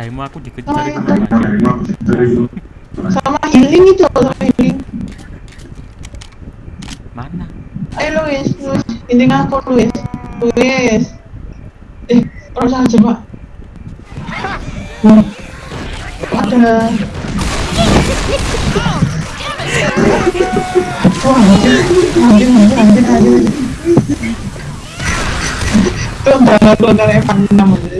Ada emo, ada emo aku dikejar itu. Sama healing itu, sama healing. Mana? Ayo Luis, Luis. Ini aku Luis. Luis. Eh, terus aja pak. Hmm. Ada. Wah, anjir, anjir, anjir, anjir. Itu antara antara Evan namanya.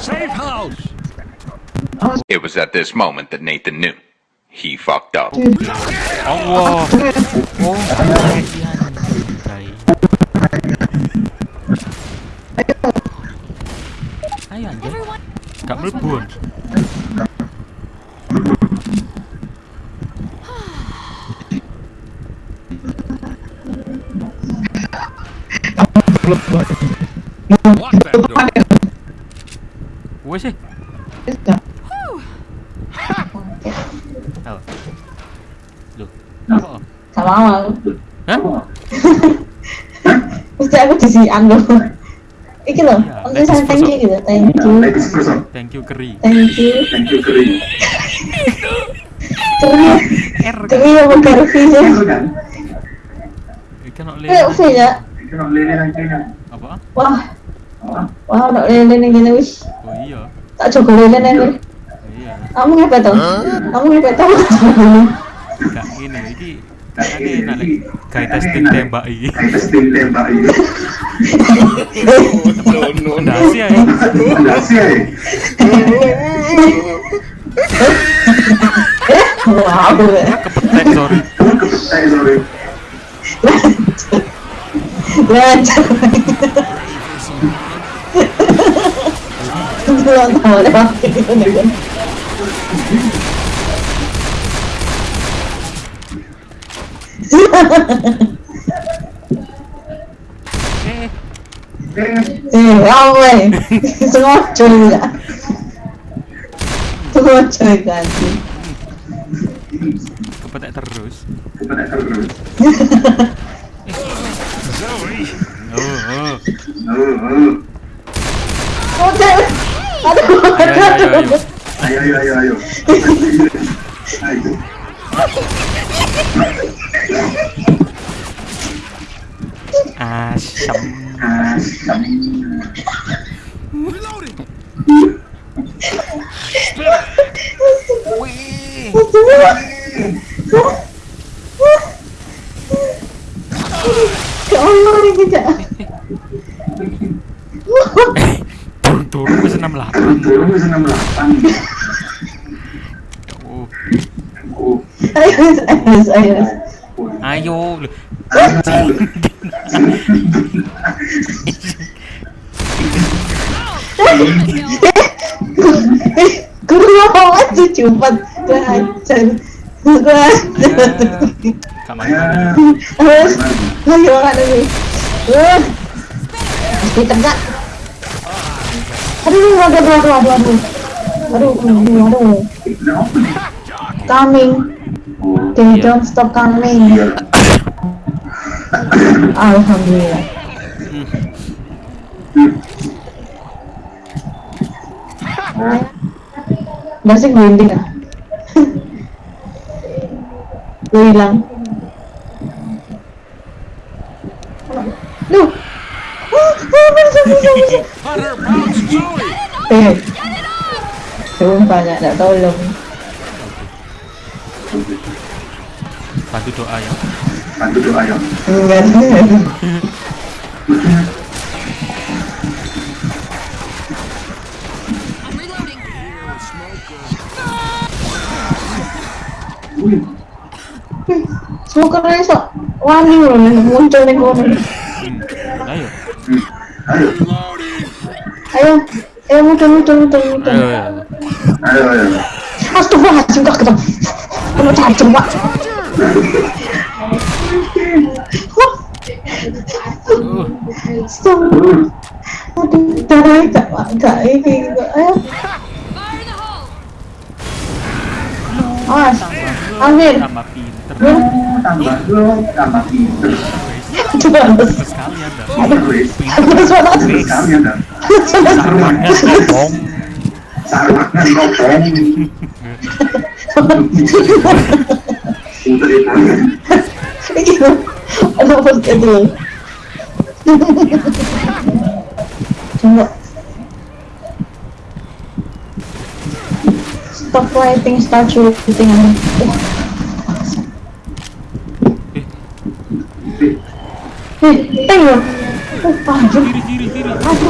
Safe house! It was at this moment that Nathan knew. He fucked up. Allah. Oh, kasihan. Baik. Ayo anjir. Everyone. Oh. Loh. Apa? Om? Gak mau aku. Hah? Mesti aku disian loh. Iki loh, Iya, ladies saya thank you gitu, thank you, Thank you keri. thank you. Keri, R kan? keri apa keri sih? Ikan nak Keri apa ya? Apa? Wah, wah, nak lele nih gini wis. Oh iya. Tak coba lele nih. Kamu ngepet tuh? Kamu ngepet tuh? Gak ini iki kan enak lagi kayak testing tembak iki. Fondasi ya. Wah, aku ya. Kepetek sorry. Lancar. Belum tahu lewat gitu nih. Eh, Eh, kamu eh. Semua cuy ya. Semua cuy kan. kepetek terus. Zoe! Oh, oh. Oh, cewek. Aduh, Ayo, ayo, ayo, ayo. ayo. Asam. Asam. Wih. Ya Allah, ini tidak. Turun-turun ke 68. Turun ke 68. Ayos, ayos, ayos. Ayo. Kurang banget sih cuman Keracan Kamar Ayo Aduh, aduh, aduh, Aduh, aduh, aduh, aduh, aduh Aduh, aduh, aduh Coming They yeah. don't stop coming. Iya. Alhamdulillah. Hmm. Masih grinding ah. Lu hilang. oh Eh. oh banyak, oh tolong. bantu doa ya bantu doa ya Semoga iso wani loh muncul nih kau Ayo. Ayo. Ayo, muncul muncul muncul muncul. Ayo ayo. Ayo ayo. cinta kok ketemu. Kena cari cepat. Aduh, Tambah. Tambah tambah sombong. Aduh, pas itu. Coba. Stop writing, start shooting. Eh, tengok. Oh, anjir. Kiri kiri kiri. Aduh,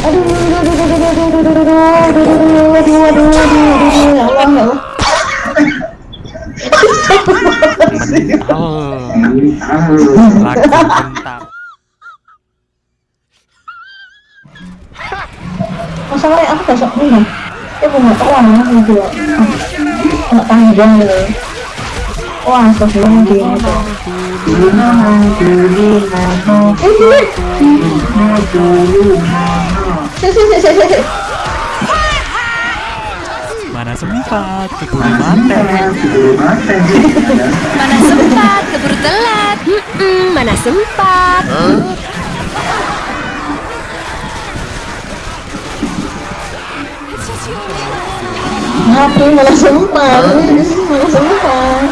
aduh, aduh, aduh, aduh, aduh, aduh, aduh, aduh, aduh, aduh, aduh, aduh, aduh, aduh, ya mental lagu mental masalahnya aku besok minum ya bunga tolong aku juga anak tanggung gitu wah sebelum dia itu sempat keburu mate. Mana sempat keburu telat. Mm-mm, mana sempat. Ngapain malah sempat? Malah sempat.